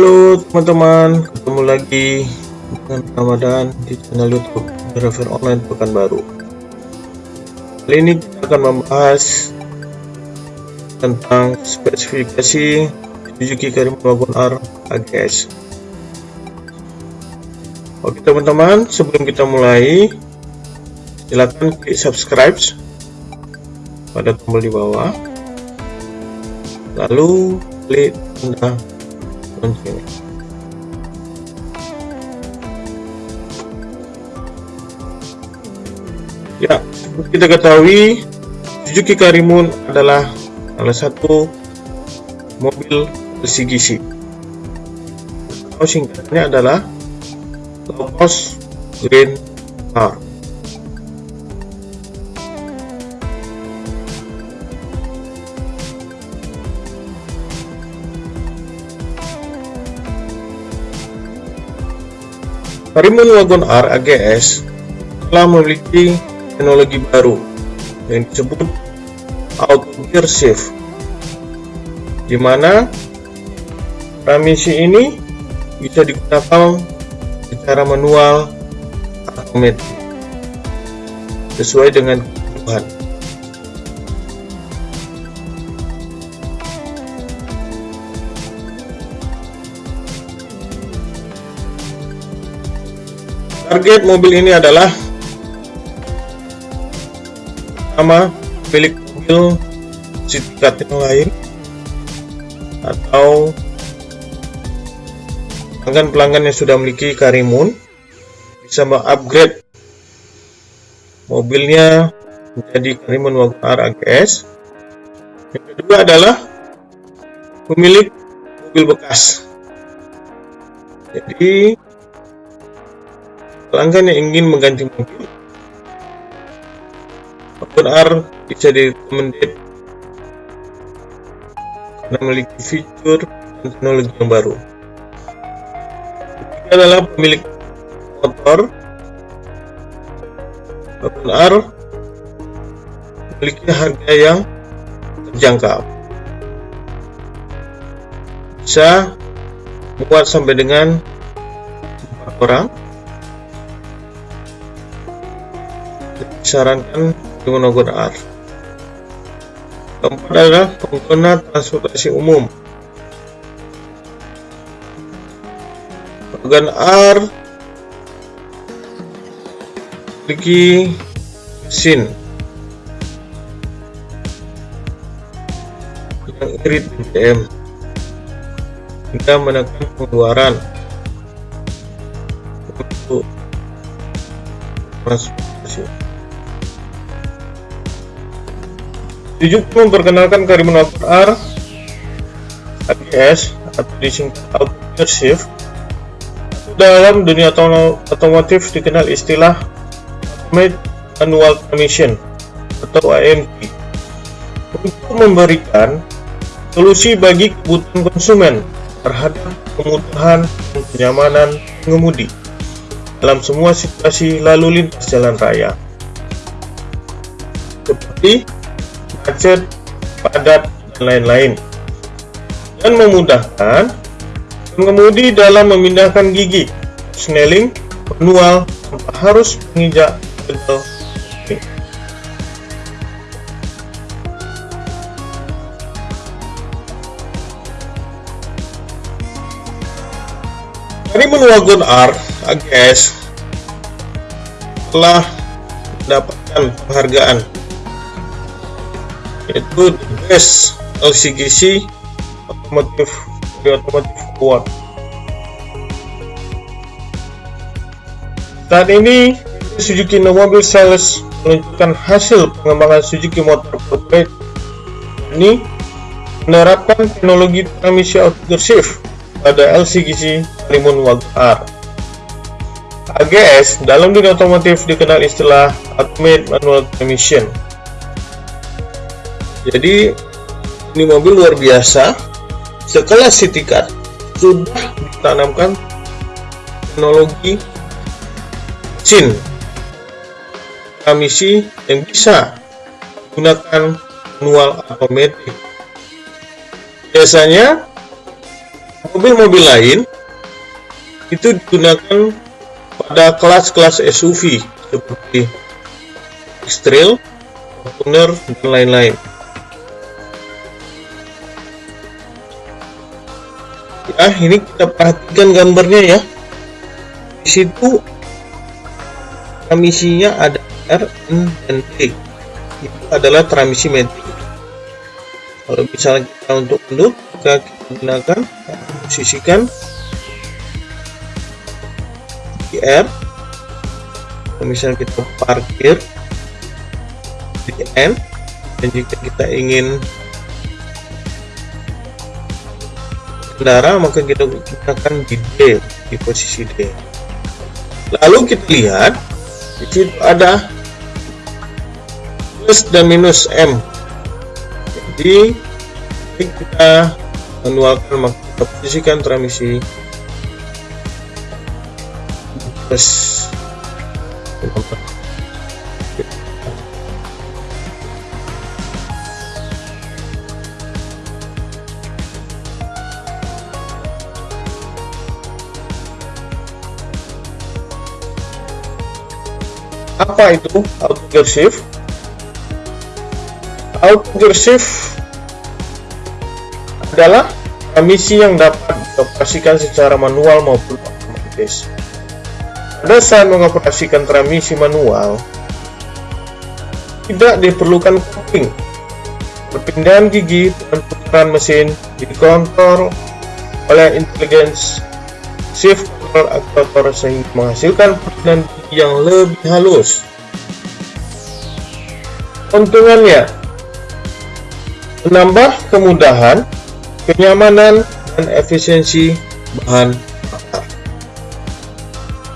Halo teman-teman, ketemu lagi dengan Ramadan di channel YouTube Driver Online Pekanbaru. Kali ini kita akan membahas tentang spesifikasi Suzuki Karimun Wagon R AGS. Oke teman-teman, sebelum kita mulai, silakan klik subscribe pada tombol di bawah, lalu klik tanda lonceng. Ya, seperti kita ketahui, Suzuki Karimun adalah salah satu mobil LCGC. Atau singkatnya adalah Low Cost Green Car. Karimun Wagon R AGS telah memiliki teknologi baru yang disebut auto gear shift di mana transmisi ini bisa digunakan secara manual atau otomatis sesuai dengan Target mobil ini adalah sama milik mobil tingkat yang lain atau pelanggan-pelanggan yang sudah memiliki Karimun bisa mengupgrade mobilnya menjadi Karimun Wagon R AGS. Yang kedua adalah pemilik mobil bekas. Jadi Pelanggan yang ingin mengganti mobil Akun R bisa direkomendasi karena memiliki fitur dan teknologi yang baru. Ketiga adalah pemilik motor Akun R memiliki harga yang terjangkau. Bisa muat sampai dengan empat orang disarankan menggunakan. Keempat adalah pengguna transportasi umum. Bagian R memiliki mesin yang irit BBM hingga menekan pengeluaran untuk transportasi. Suzuki memperkenalkan Karimun R ABS atau disingkat Auto Shift dalam dunia otomotif dikenal istilah Automated Manual Transmission atau AMT untuk memberikan solusi bagi kebutuhan konsumen terhadap kemudahan dan kenyamanan pengemudi dalam semua situasi lalu lintas jalan raya. Seperti macet, padat, dan lain-lain. Dan memudahkan pengemudi dalam memindahkan gigi. Snelling manual tanpa harus menginjak pedal. Dari Wagon R AGS telah mendapatkan penghargaan yaitu best LCGC otomotif otomotif award saat ini Suzuki No Mobile Sales menunjukkan hasil pengembangan Suzuki Motor Corporate. Ini menerapkan teknologi transmisi auto shift pada LCGC Limun Wagon R AGS dalam dunia otomotif dikenal istilah Automated Manual Transmission jadi ini mobil luar biasa. Sekelas City Car. Sudah ditanamkan teknologi mesin. Transmisi yang bisa menggunakan manual otomatis biasanya mobil-mobil lain itu digunakan pada kelas-kelas SUV seperti X-Trail, Fortuner, dan lain-lain. Ya, ini kita perhatikan gambarnya ya. Di situ transmisinya ada R, N, dan D. Itu adalah transmisi matic. Kalau misalnya kita untuk maka kita gunakan posisikan di R. Kalau misalnya kita parkir di N, dan jika kita ingin kendara maka kita gunakan di D di posisi D. Lalu kita lihat di situ ada plus dan minus M. Jadi kita manualkan maka kita posisikan transmisi plus apa itu? Auto gear shift? Auto gear shift adalah transmisi yang dapat dioperasikan secara manual maupun otomatis. Pada saat mengoperasikan transmisi manual tidak diperlukan cooling perpindahan gigi dan putaran mesin dikontrol oleh intelligence shift control aktuator sehingga menghasilkan perpindahan yang lebih halus. Keuntungannya menambah kemudahan, kenyamanan, dan efisiensi bahan bakar.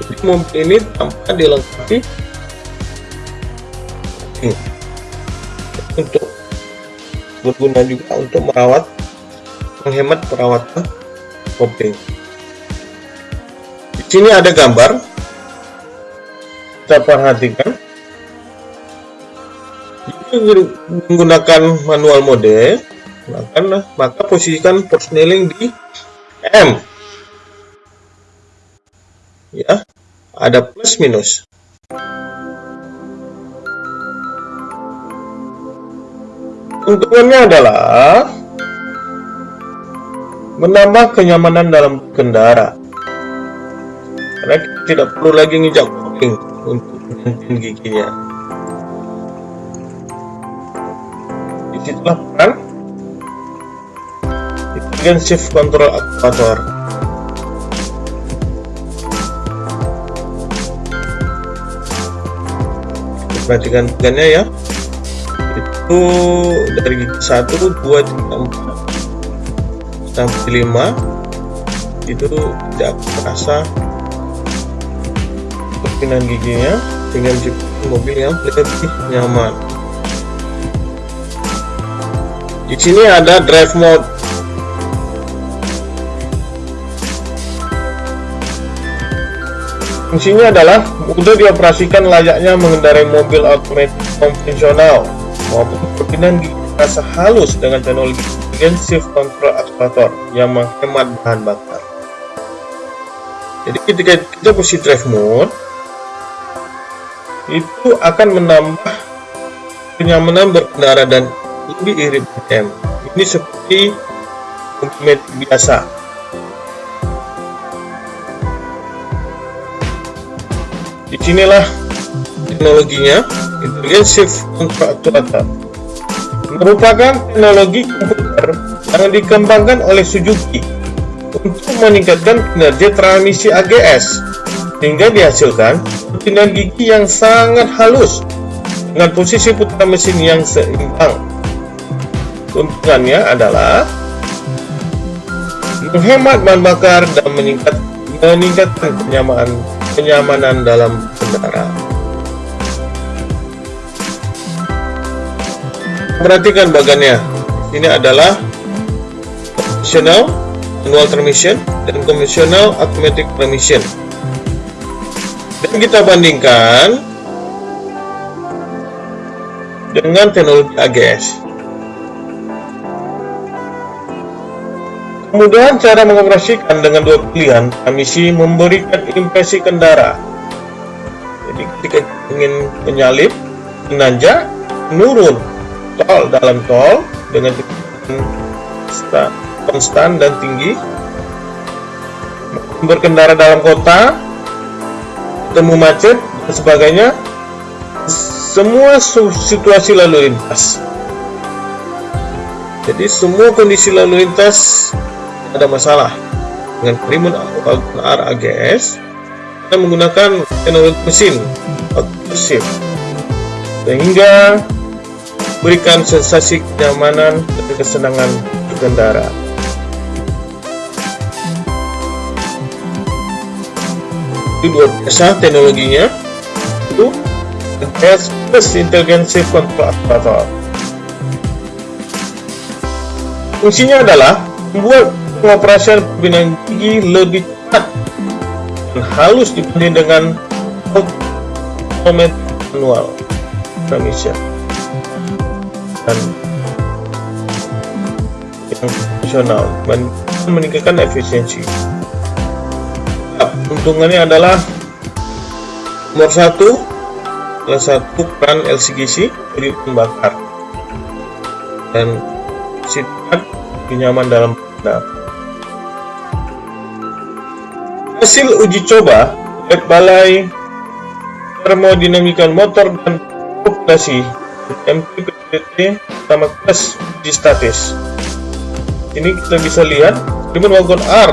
Jadi mobil ini tanpa dilengkapi untuk berguna juga untuk merawat menghemat perawatan kopling. Di sini ada gambar kita perhatikan jika menggunakan manual mode maka, maka posisikan persneling di M. Ya ada plus minus. Untungannya adalah menambah kenyamanan dalam kendara karena kita tidak perlu lagi nginjak kuping untuk menentukan giginya. Di situlah peran bagian shift control aktuator. Perhatikan tegannya ya. Itu dari gigi 1, 2, 3, 4 sampai 5 itu tidak terasa perpindahan giginya dengan mobil yang lebih nyaman. Di sini ada drive mode. Fungsinya adalah mudah dioperasikan layaknya mengendarai mobil otomatis konvensional maupun perpindahan gigi terasa halus dengan teknologi shift control aktuator yang menghemat bahan bakar. Jadi ketika kita posisi drive mode, itu akan menambah kenyamanan berkendara dan lebih irit BM. Ini seperti mobil biasa. Di sinilah teknologinya, Intelligence Control Actuator. Merupakan teknologi komputer yang dikembangkan oleh Suzuki untuk meningkatkan kinerja transmisi AGS sehingga dihasilkan perpindahan gigi yang sangat halus dengan posisi putaran mesin yang seimbang. Keuntungannya adalah menghemat bahan bakar dan meningkat, meningkatkan kenyamanan, kenyamanan dalam kendaraan. Perhatikan bagannya. Ini adalah optional manual transmission dan conventional automatic transmission dan kita bandingkan dengan teknologi AGS Kemudian cara mengoperasikan dengan dua pilihan, transmisi memberikan impresi kendara. Jadi ketika ingin menyalip, menanjak, menurun tol dalam tol dengan konstan dan tinggi, berkendara dalam kota, ketemu macet dan sebagainya, semua situasi lalu lintas. Jadi semua kondisi lalu lintas ada masalah dengan Primun R AGS kita menggunakan teknologi mesin shift sehingga berikan sensasi kenyamanan dan kesenangan berkendara. Itu luar biasa teknologinya itu AGS plus Intelligence Control Operator. Fungsinya adalah membuat pengoperasian pembinaan gigi lebih cepat dan halus dibanding dengan automatic manual transmission dan yang profesional meningkatkan efisiensi. Untungannya adalah nomor satu salah satu peran LCGC jadi pembakar dan sifat nyaman dalam benar. Hasil uji coba oleh Balai Termodinamika Motor dan Operasi MPPT sama kelas uji statis. Ini kita bisa lihat Diamond Wagon R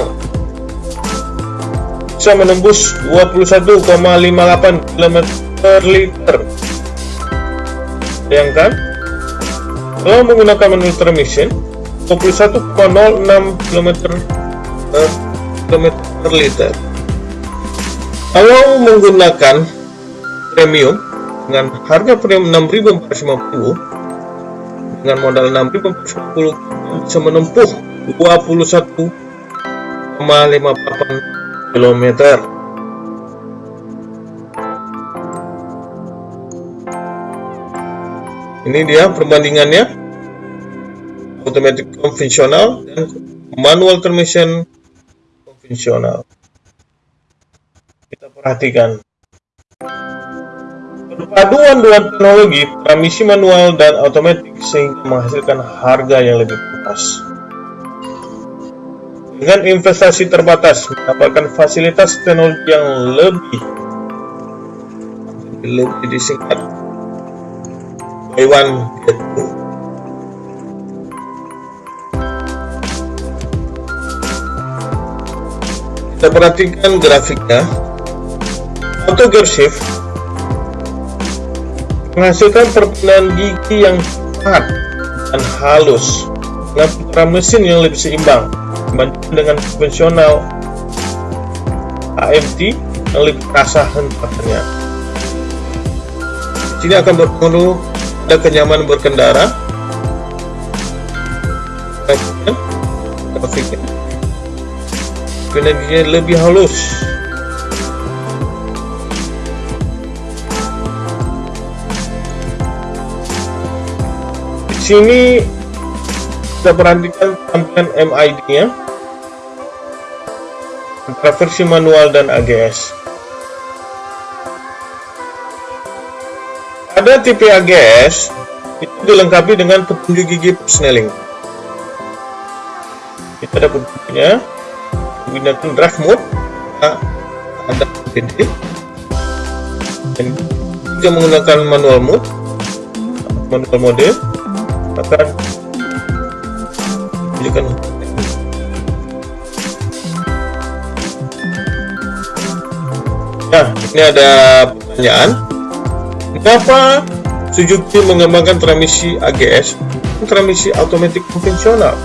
bisa menembus 21,58 km per liter. Bayangkan, kalau menggunakan manual transmission, 21,06 km per km per liter. Kalau menggunakan premium dengan harga premium 6.450 dengan modal 6.450 bisa menempuh 21,58 km. Ini dia perbandingannya automatic konvensional dan manual transmission konvensional. Kita perhatikan. Perpaduan dua teknologi, transmisi manual dan otomatis sehingga menghasilkan harga yang lebih puas. Dengan investasi terbatas, mendapatkan fasilitas teknologi yang lebih lebih disingkat. Buy one get two. kita perhatikan grafiknya. Auto gear shift menghasilkan perpindahan gigi yang cepat dan halus dengan putaran mesin yang lebih seimbang dibandingkan dengan konvensional AMT yang lebih terasa hentakannya sini akan berpengaruh pada kenyamanan berkendara. Grafiknya. Energinya lebih halus. Di sini kita perhatikan tampilan MID nya antara versi manual dan AGS pada tipe AGS itu dilengkapi dengan petunjuk gigi Snelling kita dapat petunjuknya. Menggunakan drive mode ada PD dan jika menggunakan manual mode manual mode. Akan tunjukkan Nah, ini ada pertanyaan. Mengapa Suzuki mengembangkan transmisi AGS transmisi otomatis konvensional?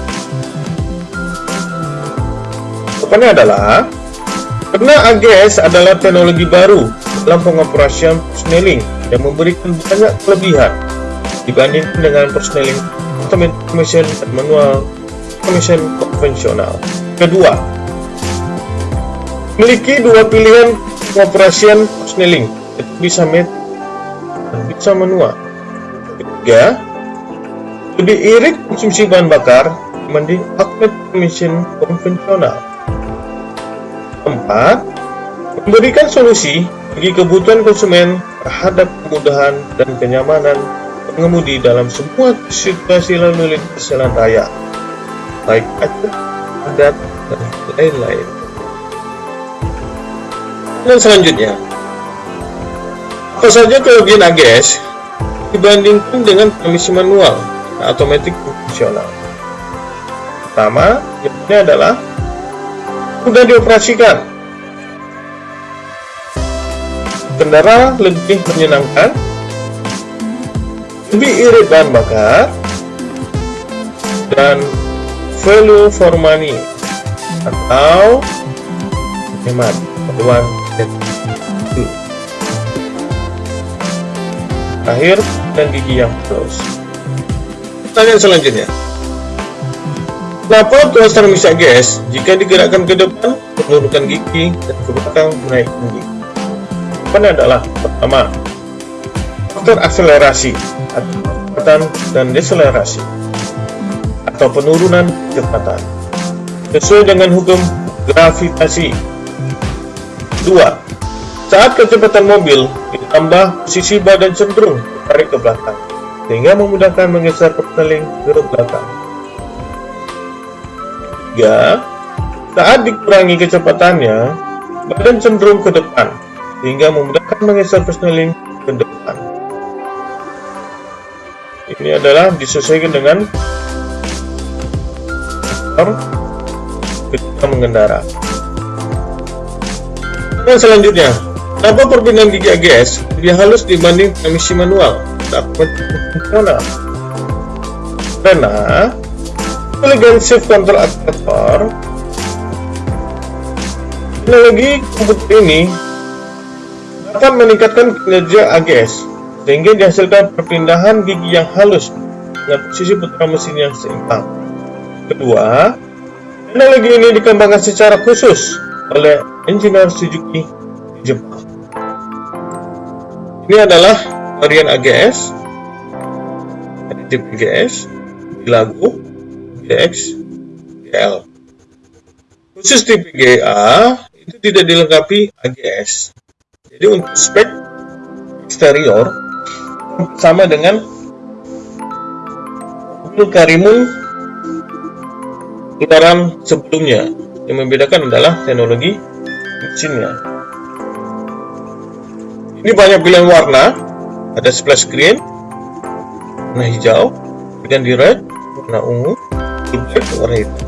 Jawabannya adalah karena AGS adalah teknologi baru dalam pengoperasian persneling yang memberikan banyak kelebihan dibandingkan dengan persneling dan manual automation konvensional. Kedua, memiliki dua pilihan pengoperasian persneling, bisa met dan bisa manual. Ketiga, lebih irit konsumsi bahan bakar dibanding mesin konvensional. Keempat, memberikan solusi bagi kebutuhan konsumen terhadap kemudahan dan kenyamanan pengemudi dalam semua situasi lalu lintas jalan raya, macet, padat, dan lain-lain. Dan selanjutnya, apa saja kelebihan AGS dibandingkan dengan transmisi manual automatic fungsional? Pertama, jawabannya adalah mudah dioperasikan. Kendaraan lebih menyenangkan, lebih irit bahan bakar, dan value for money atau hemat uang dan akhir dan gigi yang terus. Pertanyaan selanjutnya. Kenapa tuas transmisi AGS jika digerakkan ke depan menurunkan gigi dan ke belakang menaikkan gigi? Jawabannya adalah pertama, faktor akselerasi atau dan deselerasi atau penurunan kecepatan sesuai dengan hukum gravitasi. Dua, saat kecepatan mobil ditambah posisi badan cenderung tarik ke belakang sehingga memudahkan menggeser persneling ke belakang. 3. Saat dikurangi kecepatannya, badan cenderung ke depan, sehingga memudahkan menggeser persneling ke depan. Ini adalah disesuaikan dengan faktor ketika mengendara. Dan selanjutnya, kenapa perbedaan gigi AGS lebih halus dibanding transmisi manual atau konvensional? Karena Elegant Shift Control Activator Teknologi komputer ini dapat meningkatkan kinerja AGS sehingga dihasilkan perpindahan gigi yang halus dengan posisi putaran mesin yang seimbang. Kedua, teknologi ini dikembangkan secara khusus oleh engineer Suzuki di Jepang. Ini adalah varian AGS, additive AGS, lagu X, GL. Khusus tipe GA itu tidak dilengkapi AGS. Jadi untuk spek eksterior sama dengan mobil Karimun putaran sebelumnya. Yang membedakan adalah teknologi mesinnya. Ini banyak pilihan warna. Ada splash green, warna hijau, dengan di red, warna ungu, black warna hitam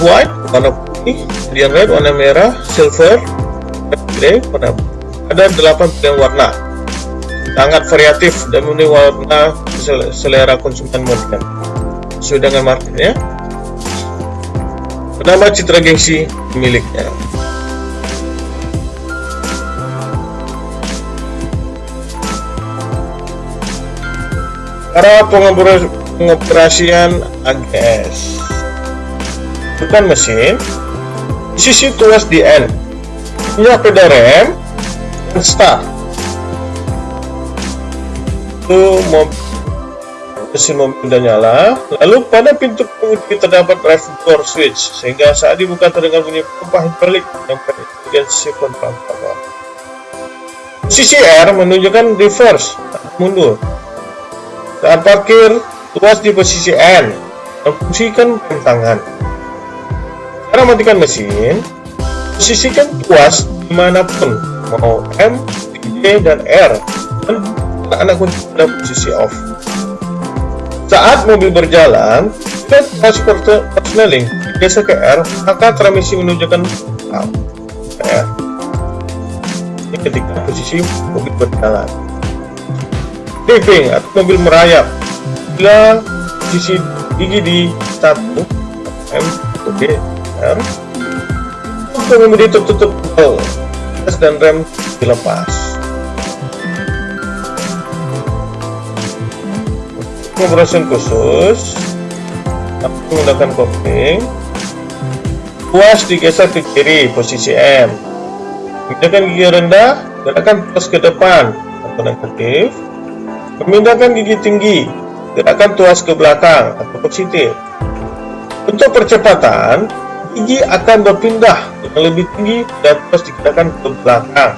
white warna putih kemudian red warna merah silver grey warna ada 8 pilihan warna sangat variatif dan memenuhi warna selera konsumen modern. Sesuai dengan marketnya Pertama citra gengsi miliknya Cara pengoperasian AGS Bukan mesin. Sisi tuas di N. Punya pedal rem Dan start. Itu mesin mobil sudah nyala Lalu pada pintu pengemudi terdapat drive door switch Sehingga saat dibuka terdengar bunyi pompa hidrolik Yang bagian sisi kontrol Posisi R menunjukkan reverse mundur saat parkir, tuas di posisi N dan fungsikan rem tangan. Cara matikan mesin, posisikan tuas di mana pun, mau M, D, dan R, dan anak kunci pada posisi off. Saat mobil berjalan, tuas persneling digeser ke R, maka transmisi menunjukkan R. Ini ketika posisi mobil berjalan. Driving atau mobil merayap. Bila sisi gigi di satu M B R pengemudi tertutup gas dan rem dilepas pemrosesan khusus. Menggunakan kopling puas digeser ke kiri posisi M. Pindahkan gigi rendah gerakan plus ke depan. Atau negatif. Memindahkan gigi tinggi gerakan tuas ke belakang. Atau positif. Untuk percepatan, gigi akan berpindah yang lebih tinggi dan terus digerakkan ke belakang.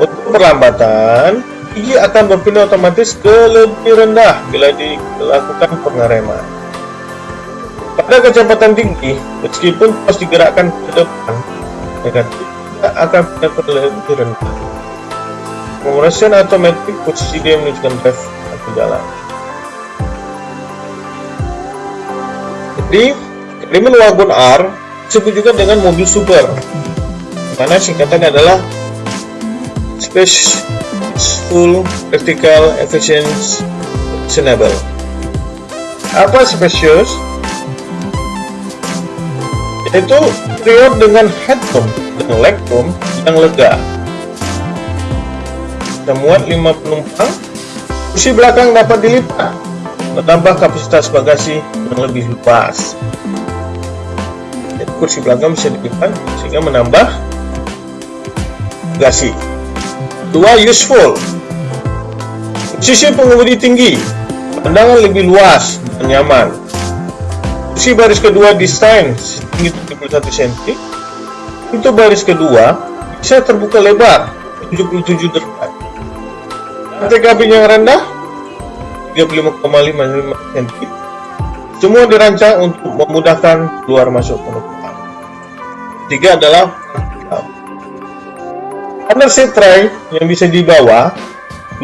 Untuk perlambatan, gigi akan berpindah otomatis ke lebih rendah bila dilakukan pengereman. Pada kecepatan tinggi, meskipun terus digerakkan ke depan, negatif akan pindah ke lebih rendah. Conversion automatic posisi dia menunjukkan drive atau jalan. Jadi, Riemann Wagon R disebut juga dengan mobil super mana singkatannya adalah Spaceful Practical Efficient Sustainable apa spacious? yaitu interior dengan headroom dan legroom yang lega muat 5 penumpang kursi belakang dapat dilipat menambah kapasitas bagasi yang lebih luas kursi belakang bisa dilipat sehingga menambah bagasi. Dua useful. Posisi pengemudi tinggi, pandangan lebih luas dan nyaman. Kursi baris kedua desain setinggi 71 cm. Untuk baris kedua bisa terbuka lebar 77 derajat. Lantai kabin yang rendah 35,5 cm. Semua dirancang untuk memudahkan keluar masuk penumpang. Ketiga adalah under seat tray yang bisa dibawa,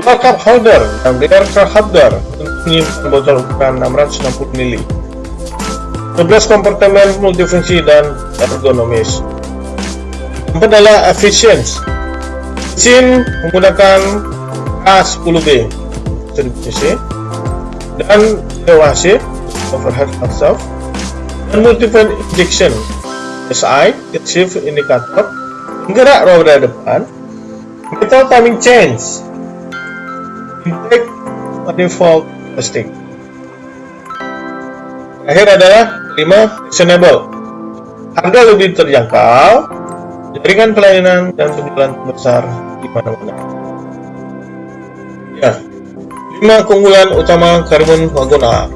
dua cup holder dan cup holder untuk menyimpan botol ukuran 660 ml. 11 kompartemen multifungsi dan ergonomis. Keempat adalah efficiency. Mesin menggunakan A10B distribusi dan DWC overhead valve dan multiple injection SI, shift indikator, penggerak roda depan, metal timing change, intake manifold testing. Akhir adalah 5 reasonable. Harga lebih terjangkau, jaringan pelayanan dan penjualan besar di mana-mana. Ya, 5 keunggulan utama Karimun Wagon A.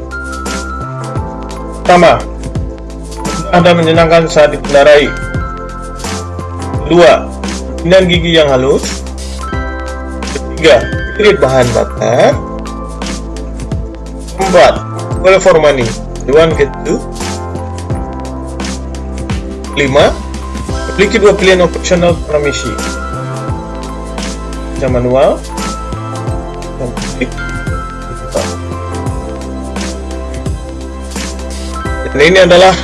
Pertama, dan menyenangkan saat dikendarai. Kedua, pilihan gigi yang halus. Ketiga, irit bahan bakar. Empat, well for money. One get two. Lima, memiliki dua pilihan operasional transmisi. Yang manual dan Dan ini adalah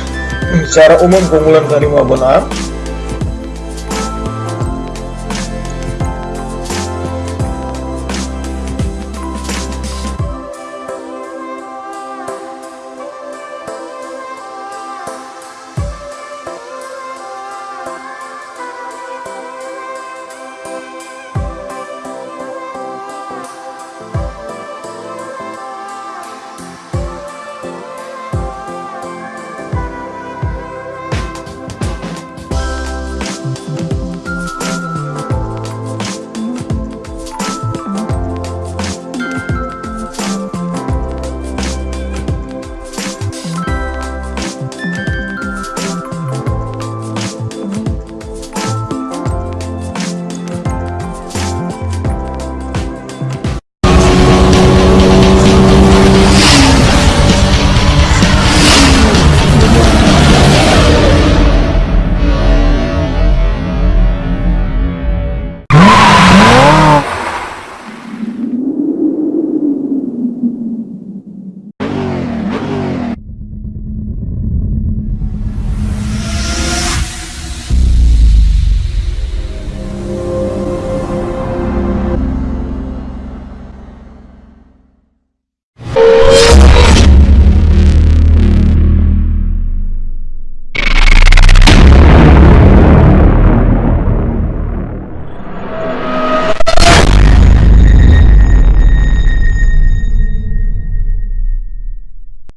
secara umum keunggulan dari Wagon R